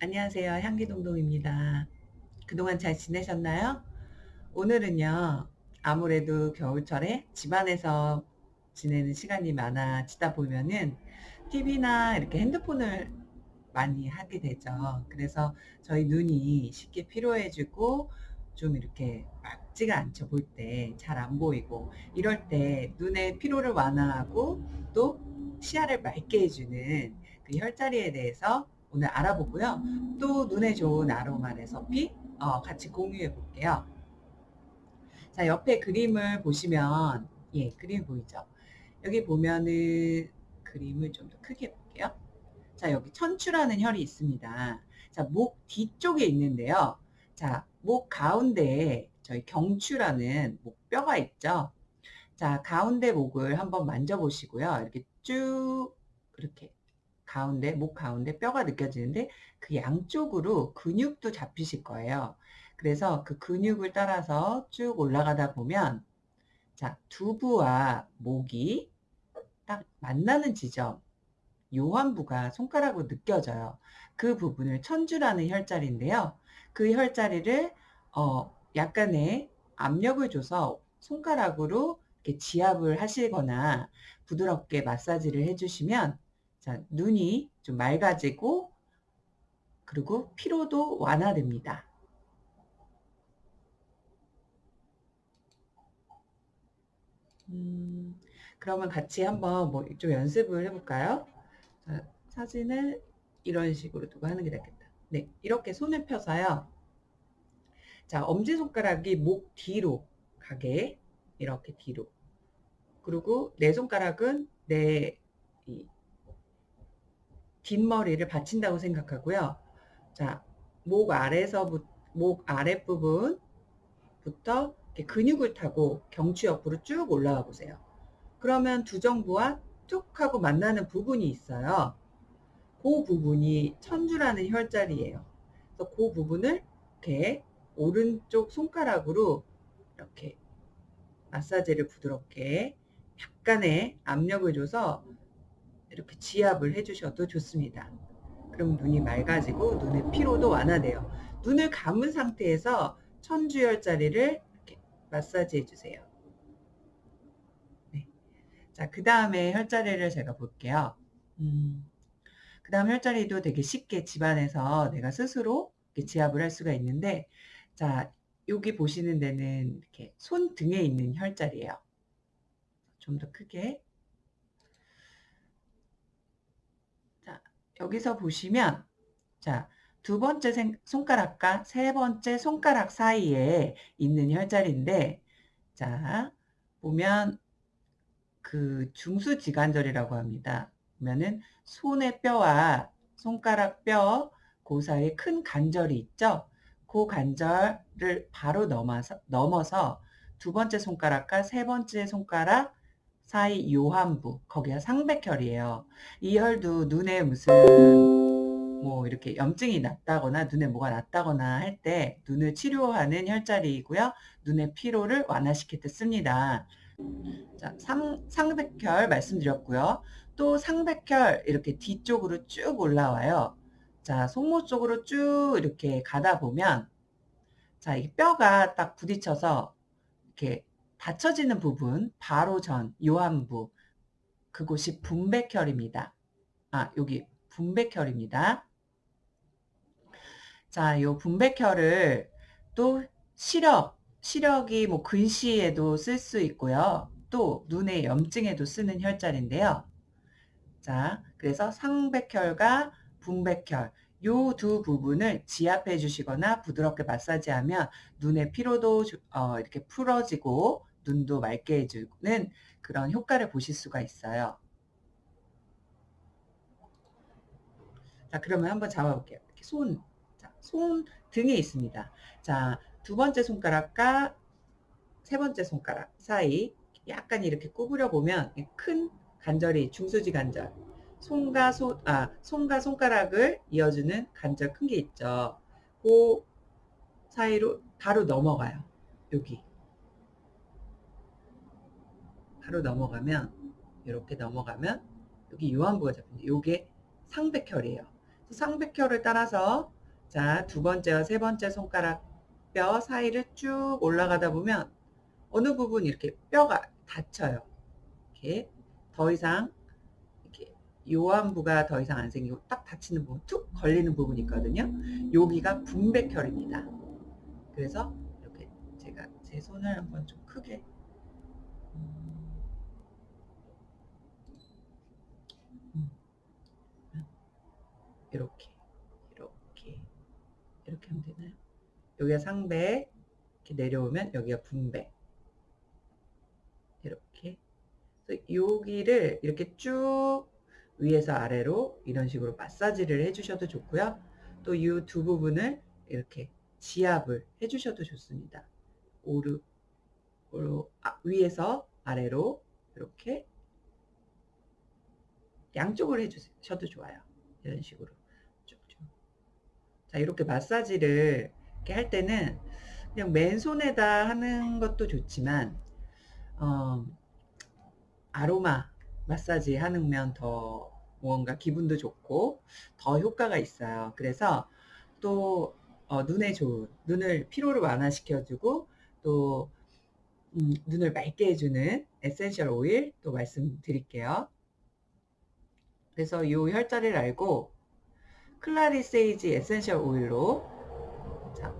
안녕하세요. 향기동동입니다. 그동안 잘 지내셨나요? 오늘은요, 아무래도 겨울철에 집안에서 지내는 시간이 많아지다 보면은 TV나 이렇게 핸드폰을 많이 하게 되죠. 그래서 저희 눈이 쉽게 피로해지고 좀 이렇게 맑지가 않죠. 볼 때 잘 안 보이고 이럴 때 눈의 피로를 완화하고 또 시야를 맑게 해주는 그 혈자리에 대해서 오늘 알아보고요. 또 눈에 좋은 아로마 레서피 어, 같이 공유해 볼게요. 자, 옆에 그림을 보시면 예, 그림 보이죠? 여기 보면은 그림을 좀 더 크게 볼게요. 자, 여기 천추라는 혈이 있습니다. 자, 목 뒤쪽에 있는데요. 자, 목 가운데에 저희 경추라는 목뼈가 있죠. 자, 가운데 목을 한번 만져보시고요. 이렇게 쭉 이렇게 가운데, 목 가운데 뼈가 느껴지는데 그 양쪽으로 근육도 잡히실 거예요. 그래서 그 근육을 따라서 쭉 올라가다 보면 자, 두부와 목이 딱 만나는 지점 요한부가 손가락으로 느껴져요. 그 부분을 천주라는 혈자리인데요. 그 혈자리를 어, 약간의 압력을 줘서 손가락으로 이렇게 지압을 하시거나 부드럽게 마사지를 해주시면 자, 눈이 좀 맑아지고 그리고 피로도 완화됩니다. 음, 그러면 같이 한번 뭐 좀 연습을 해볼까요? 자, 사진을 이런 식으로 두고 하는 게 낫겠다. 네, 이렇게 손을 펴서요. 자, 엄지손가락이 목 뒤로 가게 이렇게 뒤로 그리고 내 손가락은 내 뒷머리를 받친다고 생각하고요. 자, 목 아래서 목 아랫부분부터 근육을 타고 경추 옆으로 쭉 올라가 보세요. 그러면 두정부와 툭 하고 만나는 부분이 있어요. 그 부분이 천주라는 혈자리예요. 그래서 그 부분을 이렇게 오른쪽 손가락으로 이렇게 마사지를 부드럽게 약간의 압력을 줘서 이렇게 지압을 해주셔도 좋습니다. 그럼 눈이 맑아지고 눈의 피로도 완화돼요. 눈을 감은 상태에서 천주열자리를 이렇게 마사지 해주세요. 네. 자, 그 다음에 혈자리를 제가 볼게요. 음, 그 다음 혈자리도 되게 쉽게 집안에서 내가 스스로 지압을 할 수가 있는데, 자, 여기 보시는 데는 이렇게 손등에 있는 혈자리예요. 좀 더 크게 여기서 보시면 자, 두 번째 손가락과 세 번째 손가락 사이에 있는 혈자리인데 자, 보면 그 중수지관절이라고 합니다. 보면은 손의 뼈와 손가락 뼈, 그 사이에 큰 관절이 있죠. 그 관절을 바로 넘어서, 넘어서 두 번째 손가락과 세 번째 손가락 사이 요한부 거기가 상백혈이에요. 이 혈도 눈에 무슨 뭐 이렇게 염증이 났다거나 눈에 뭐가 났다거나 할 때 눈을 치료하는 혈자리이고요. 눈의 피로를 완화시킬 때 씁니다. 자, 상, 상백혈 말씀드렸고요. 또 상백혈 이렇게 뒤쪽으로 쭉 올라와요. 자, 손목 쪽으로 쭉 이렇게 가다 보면 자, 이 뼈가 딱 부딪혀서 이렇게 닫혀지는 부분 바로 전 요한부 그곳이 분백혈입니다. 아 여기 분백혈입니다. 자, 요 분백혈을 또 시력, 시력이 뭐 근시에도 쓸 수 있고요. 또 눈의 염증에도 쓰는 혈자리인데요. 자, 그래서 상백혈과 분백혈 요 두 부분을 지압해 주시거나 부드럽게 마사지하면 눈의 피로도 어, 이렇게 풀어지고 눈도 맑게 해주는 그런 효과를 보실 수가 있어요. 자, 그러면 한번 잡아볼게요. 이렇게 손, 자, 손 등에 있습니다. 자, 두 번째 손가락과 세 번째 손가락 사이 약간 이렇게 구부려 보면 큰 관절이 중수지 관절, 손과 손, 아, 손과 손가락을 이어주는 관절 큰 게 있죠. 그 사이로 바로 넘어가요. 여기. 바로 넘어가면 이렇게 넘어가면 여기 요한부가 잡힙니다. 요게 상백혈이에요. 상백혈을 따라서 자, 두 번째와 세 번째 손가락 뼈 사이를 쭉 올라가다 보면 어느 부분 이렇게 뼈가 닫혀요. 이렇게 더 이상 이렇게 요한부가 더 이상 안 생기고 딱 닫히는 부분, 툭 걸리는 부분이 있거든요. 여기가 분백혈입니다. 그래서 이렇게 제가 제 손을 한번 좀 크게 음, 음, 이렇게 이렇게 이렇게 하면 되나요? 여기가 상배 이렇게 내려오면 여기가 분배 이렇게 여기를 이렇게 쭉 위에서 아래로 이런 식으로 마사지를 해주셔도 좋고요. 또 이 두 부분을 이렇게 지압을 해주셔도 좋습니다. 오르, 오르 아, 위에서 아래로 이렇게 양쪽을 해주셔도 좋아요. 이런 식으로. 자 이렇게 마사지를 이렇게 할 때는 그냥 맨손에다 하는 것도 좋지만 어, 아로마 마사지 하면 더 무언가 기분도 좋고 더 효과가 있어요. 그래서 또 어, 눈에 좋은 눈을 피로를 완화시켜주고 또 음, 눈을 맑게 해주는 essential oil 또 말씀드릴게요. 그래서 이 혈자리를 알고 clary sage essential oil로 자,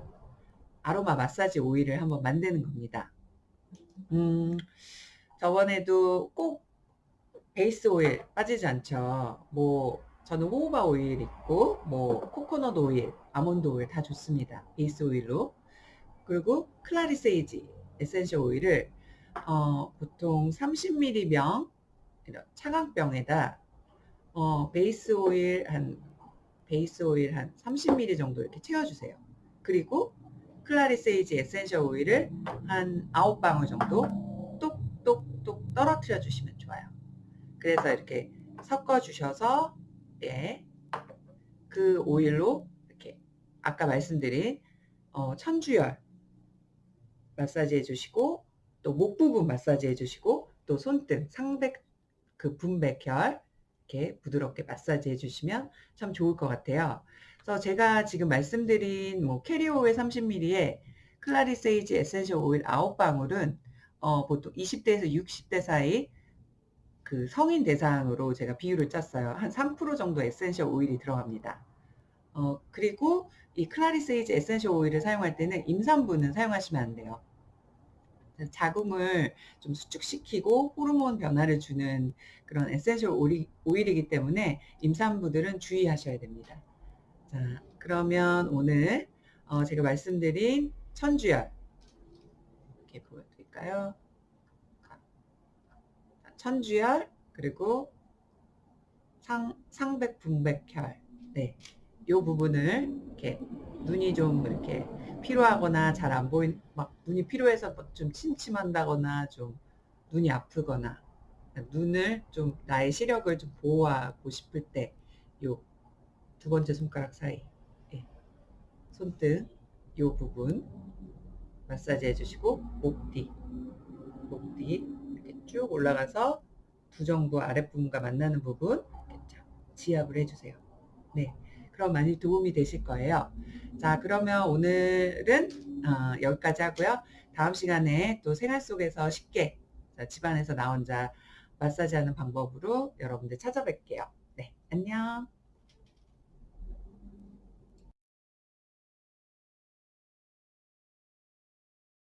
아로마 마사지 오일을 한번 만드는 겁니다. 음, 저번에도 꼭 베이스 오일 빠지지 않죠. 뭐 저는 호호바 오일 있고 뭐 코코넛 오일, 아몬드 오일 다 좋습니다. 베이스 오일로. 그리고 clary sage essential oil을 어, 보통 30ml 병 차광병에다 어, 베이스 오일 한 베이스 오일 한 30ml 정도 이렇게 채워주세요. 그리고 clary sage essential oil을 한 9방울 정도 똑똑똑 떨어뜨려 주시면 좋아요. 그래서 이렇게 섞어 주셔서 예, 그 오일로 이렇게 아까 말씀드린 어, 천주혈 마사지 해주시고 또 목 부분 마사지 해주시고 또 손등 상백 그 분백혈 이렇게 부드럽게 마사지 해주시면 참 좋을 것 같아요. 그래서 제가 지금 말씀드린 뭐 carrier oil 30ml에 clary sage essential oil 9방울은 어, 보통 20대에서 60대 사이 그 성인 대상으로 제가 비율을 짰어요. 한 3% 정도 essential oil이 들어갑니다. 어, 그리고 이 clary sage essential oil을 사용할 때는 임산부는 사용하시면 안 돼요. 자궁을 좀 수축시키고 호르몬 변화를 주는 그런 essential oil, oil이기 때문에 임산부들은 주의하셔야 됩니다. 자, 그러면 오늘 어, 제가 말씀드린 천주혈 이렇게 보여드릴까요? 천주혈 그리고 상, 상백 분백혈 네, 요 부분을 이렇게 눈이 좀 이렇게 피로하거나 잘 안 보인 막 눈이 피로해서 뭐좀 침침한다거나 좀 눈이 아프거나 눈을 좀 나의 시력을 좀 보호하고 싶을 때 요 두 번째 손가락 사이 예. 손등 요 부분 마사지 해주시고 목 뒤, 목 뒤 이렇게 쭉 올라가서 부정부 아랫부분과 만나는 부분 지압을 해주세요. 네. 그럼 많이 도움이 되실 거예요. 자, 그러면 오늘은 어, 여기까지 하고요. 다음 시간에 또 생활 속에서 쉽게 집안에서 나 혼자 마사지하는 방법으로 여러분들 찾아뵐게요. 네, 안녕.